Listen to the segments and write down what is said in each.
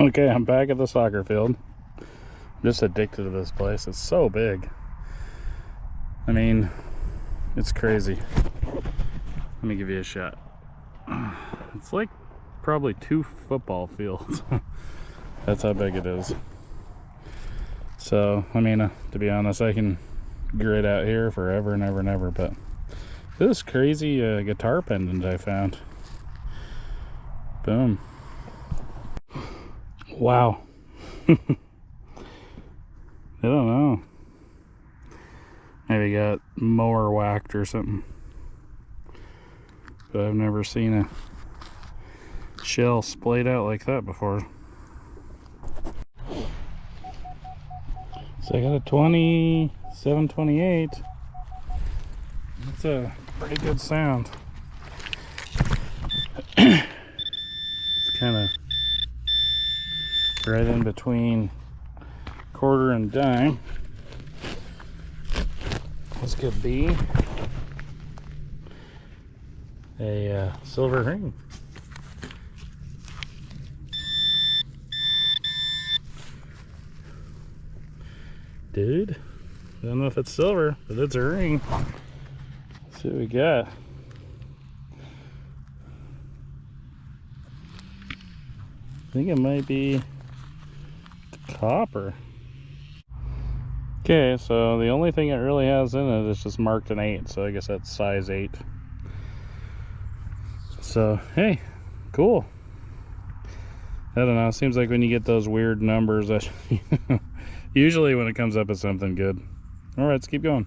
Okay, I'm back at the soccer field. I'm just addicted to this place. It's so big. I mean, it's crazy. Let me give you a shot. It's like probably two football fields. That's how big it is. So, I mean, uh, to be honest, I can grid out here forever and ever and ever, but this crazy uh, guitar pendant I found. Boom. Wow. I don't know. Maybe got mower whacked or something. But I've never seen a shell splayed out like that before. So I got a 2728. That's a pretty good sound. it's kind of right in between quarter and dime. This could be a uh, silver ring. Dude, I don't know if it's silver, but it's a ring. Let's see what we got. I think it might be copper. Okay, so the only thing it really has in it is just marked an 8, so I guess that's size 8. So, hey, cool. I don't know, it seems like when you get those weird numbers, that usually when it comes up as something good. Alright, let's keep going.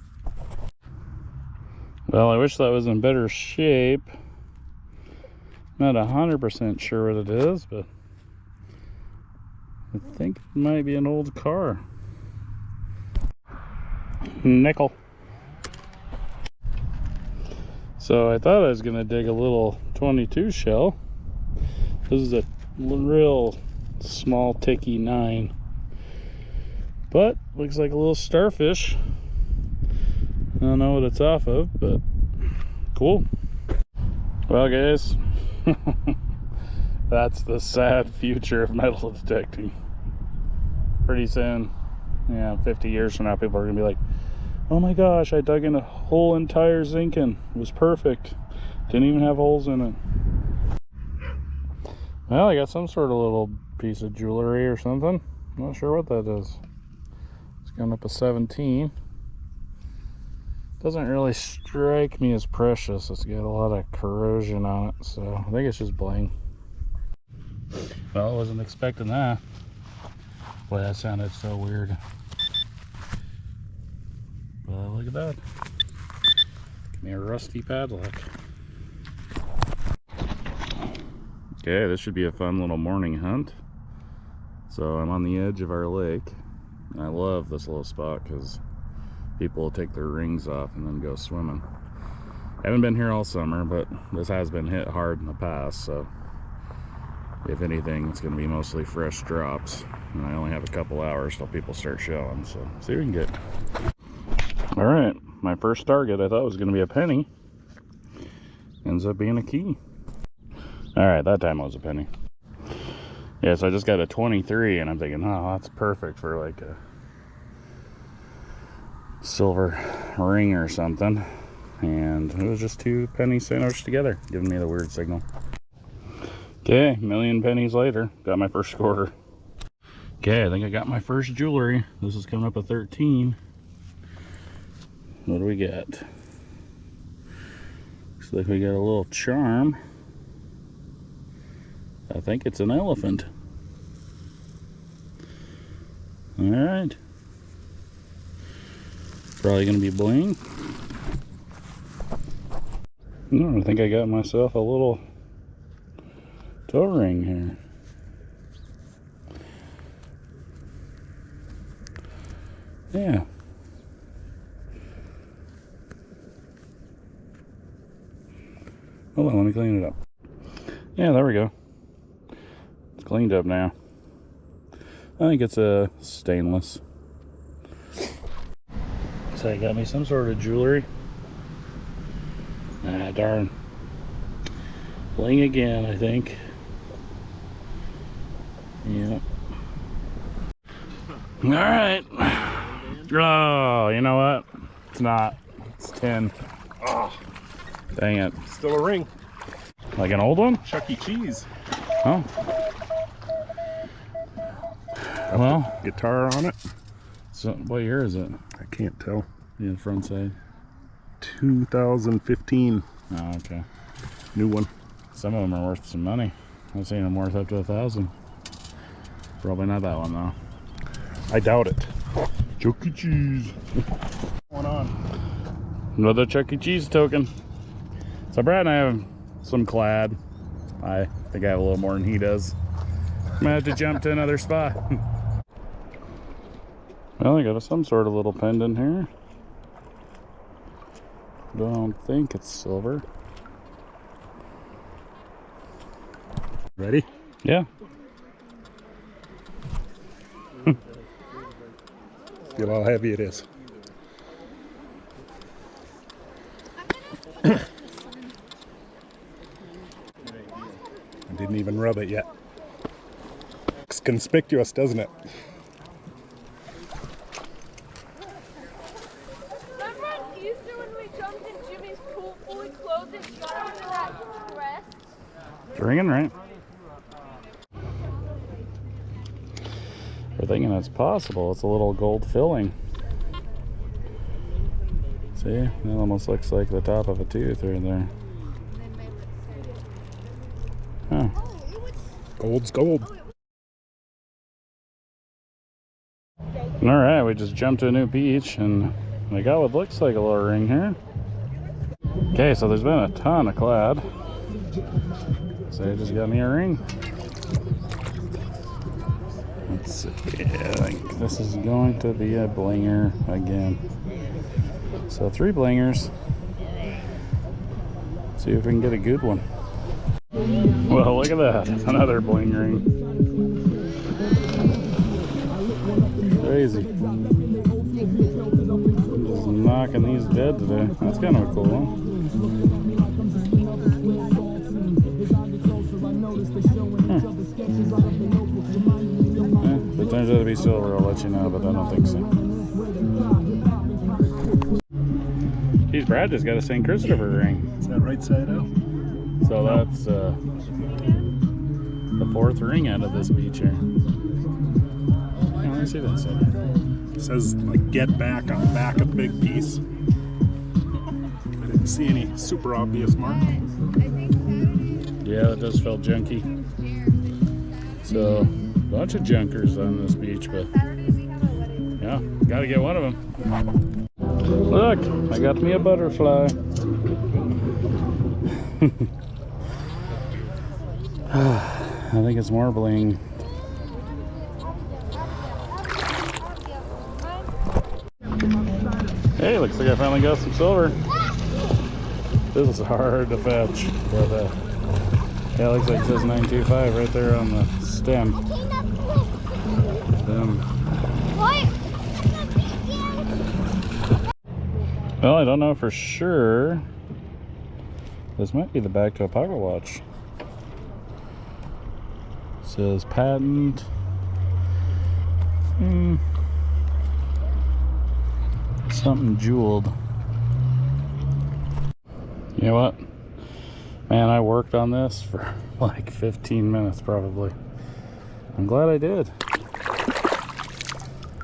Well, I wish that was in better shape. Not 100% sure what it is, but I think it might be an old car. Nickel. So I thought I was going to dig a little 22 shell. This is a real small ticky 9. But looks like a little starfish. I don't know what it's off of, but cool. Well guys, that's the sad future of metal detecting pretty soon, yeah, 50 years from now, people are gonna be like, oh my gosh, I dug in a whole entire Zincoln. It was perfect. Didn't even have holes in it. Well, I got some sort of little piece of jewelry or something. Not sure what that is. It's going up a 17. Doesn't really strike me as precious. It's got a lot of corrosion on it, so I think it's just bling. Well, I wasn't expecting that. Boy, that sounded so weird. But look at that. Give me a rusty padlock. Okay, this should be a fun little morning hunt. So I'm on the edge of our lake. And I love this little spot because people will take their rings off and then go swimming. I haven't been here all summer, but this has been hit hard in the past, so if anything, it's going to be mostly fresh drops. And I only have a couple hours till people start showing, so see what we can get. All right, my first target I thought was going to be a penny. Ends up being a key. All right, that time was a penny. Yeah, so I just got a 23 and I'm thinking, oh, that's perfect for like a silver ring or something. And it was just two pennies sandwiched together, giving me the weird signal. Okay, million pennies later, got my first quarter. Okay, I think I got my first jewelry. This is coming up at 13. What do we got? Looks like we got a little charm. I think it's an elephant. All right. Probably gonna be bling. I think I got myself a little toe ring here. Yeah. Hold on, let me clean it up. Yeah, there we go. It's cleaned up now. I think it's a stainless. So I got me some sort of jewelry. Ah, darn. Bling again, I think. Yeah. All right. Oh, you know what? It's not. It's 10. Oh, Dang it. still a ring. Like an old one? Chuck E. Cheese. Oh. Well, Guitar on it. so what year is it? I can't tell. The front side. 2015. Oh, okay. New one. Some of them are worth some money. I've seen them worth up to a thousand. Probably not that one though. I doubt it. Chuck E. Cheese. What's going on? Another Chuck E. Cheese token. So Brad and I have some clad. I think I have a little more than he does. I'm gonna have to jump to another spot. well, I got some sort of little pendant here. Don't think it's silver. Ready? Yeah. Feel how heavy it is. I didn't even rub it yet. Looks conspicuous, doesn't it? Remember on Easter when we jumped in Jimmy's pool fully clothed and got under that dress? It's ringing, right? We're thinking it's possible. It's a little gold filling. See? It almost looks like the top of a tooth right there. Huh. Gold's gold. All right, we just jumped to a new beach and we got what looks like a little ring here. Okay, so there's been a ton of clad. So I just got me a ring. Let's see. I think this is going to be a blinger again. So three blingers. See if we can get a good one. Well, look at that. Another bling ring. Crazy. Just knocking these dead today. That's kind of a cool one. Silver, I'll let you know, but I don't think so. Geez, Brad just got a St. Christopher ring. Is that right side out? So that's uh, the fourth ring out of this beach here. Yeah, let me see that side. It says like get back on the back of the big piece. I didn't see any super obvious mark. Yeah, it does feel junky. So, bunch of junkers on this beach, but yeah, gotta get one of them. Look, I got me a butterfly. I think it's more bling. Hey, looks like I finally got some silver. This is hard to fetch, but uh, yeah, looks like it says 925 right there on the stem. Well, I don't know for sure. This might be the back to a pocket watch. says patent. Hmm. Something jeweled. You know what? Man, I worked on this for like 15 minutes probably. I'm glad I did.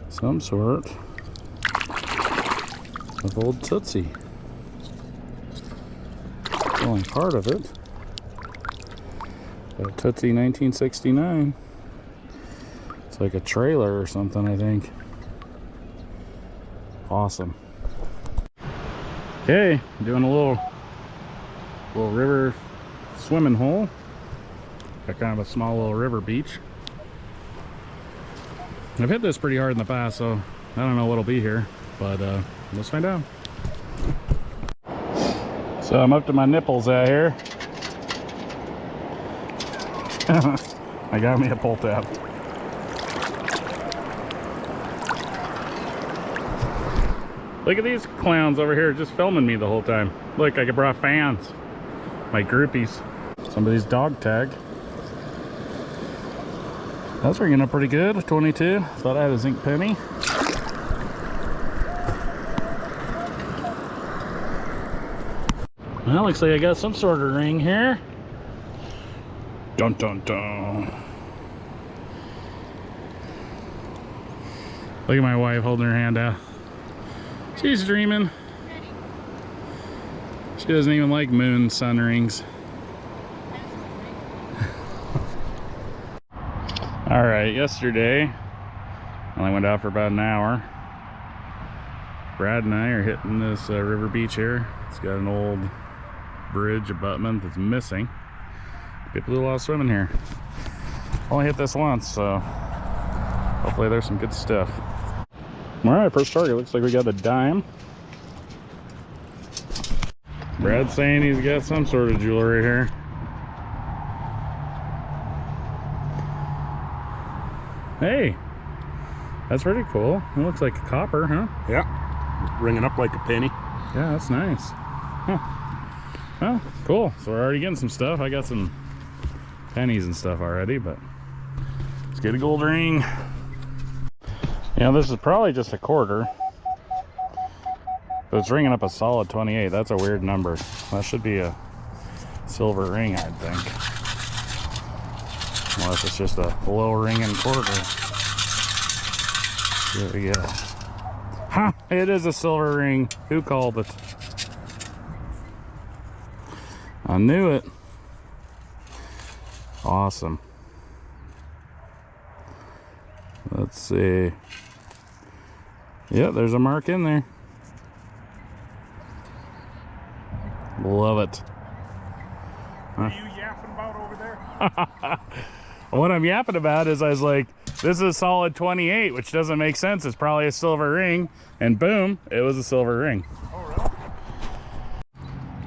Some sort of old Tootsie. It's only part of it. A Tootsie 1969. It's like a trailer or something, I think. Awesome. Okay, doing a little little river swimming hole. Got kind of a small little river beach. I've hit this pretty hard in the past, so I don't know what'll be here, but uh, let's find out. So I'm up to my nipples out here. I got me a pull tab. Look at these clowns over here just filming me the whole time. Look, I brought fans. My groupies. Somebody's dog tag. That's ringing up pretty good. 22. Thought I had a zinc penny. Well, looks like I got some sort of ring here. Dun dun dun. Look at my wife holding her hand out. She's dreaming. She doesn't even like moon sun rings. All right, yesterday, I only went out for about an hour. Brad and I are hitting this uh, river beach here. It's got an old bridge abutment that's missing. People do a lot of swimming here. Only hit this once, so hopefully there's some good stuff. All right, first target. Looks like we got a dime. Brad's saying he's got some sort of jewelry here. Hey, that's pretty cool. It looks like a copper, huh? Yeah. Ringing up like a penny. Yeah, that's nice. Huh. Well, cool. So we're already getting some stuff. I got some pennies and stuff already, but let's get a gold ring. Yeah, this is probably just a quarter. But it's ringing up a solid 28. That's a weird number. That should be a silver ring, I'd think. Unless it's just a low ringing quarter. There we go. Ha! It is a silver ring. Who called it? I knew it. Awesome. Let's see. Yeah, there's a mark in there. Love it. What are you yapping about over there? What I'm yapping about is I was like, this is a solid 28, which doesn't make sense. It's probably a silver ring. And boom, it was a silver ring. Oh,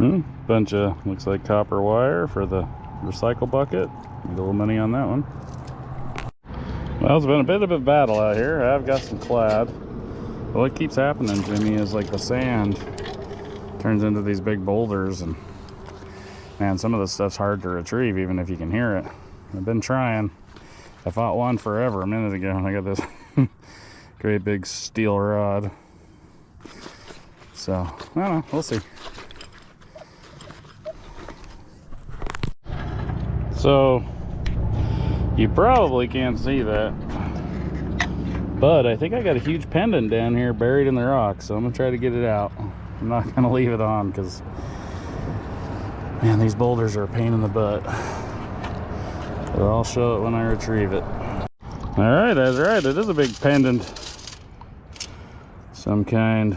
Hmm, bunch of, looks like copper wire for the recycle bucket. Need a little money on that one. Well, it's been a bit of a battle out here. I've got some clad. But what keeps happening, Jimmy, is like the sand turns into these big boulders and man, some of this stuff's hard to retrieve even if you can hear it. I've been trying. I fought one forever a minute ago and I got this great big steel rod. So, I don't know, we'll see. So, you probably can't see that. But I think I got a huge pendant down here buried in the rock, so I'm gonna try to get it out. I'm not gonna leave it on because, man, these boulders are a pain in the butt. But I'll show it when I retrieve it. All right, that's right. It is a big pendant. Some kind.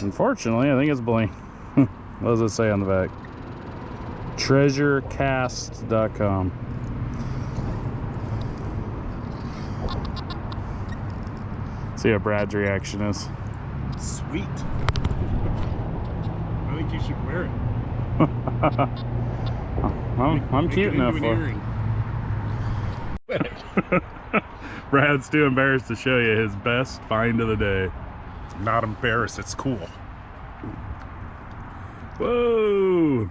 Unfortunately, I think it's bling. what does it say on the back? treasurecast.com. See how Brad's reaction is. Sweet. I think you should wear it. I'm, I'm Make cute enough for. Brad's too embarrassed to show you his best find of the day. Not embarrassed. It's cool. Whoa!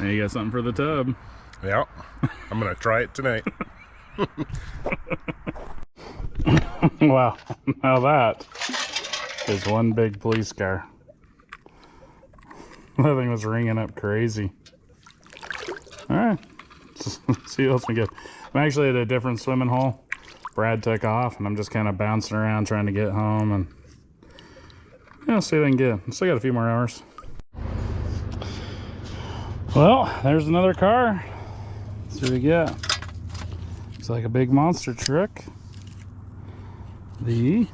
Now you got something for the tub. Yeah. I'm gonna try it tonight. wow, now that is one big police car. That thing was ringing up crazy. All right, see what else we get. I'm actually at a different swimming hole. Brad took off, and I'm just kind of bouncing around trying to get home, and yeah, see what I can get. Still got a few more hours. Well, there's another car. Let's see what we get. Looks like a big monster truck the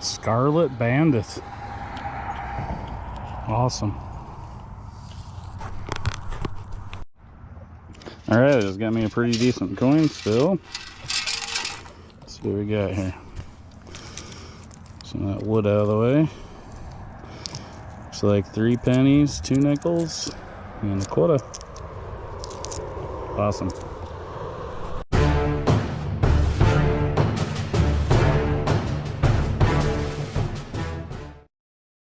Scarlet Bandit. Awesome. All right, it's got me a pretty decent coin still. Let's see what we got here. Some of that wood out of the way. Looks like three pennies, two nickels, and a quarter. Awesome.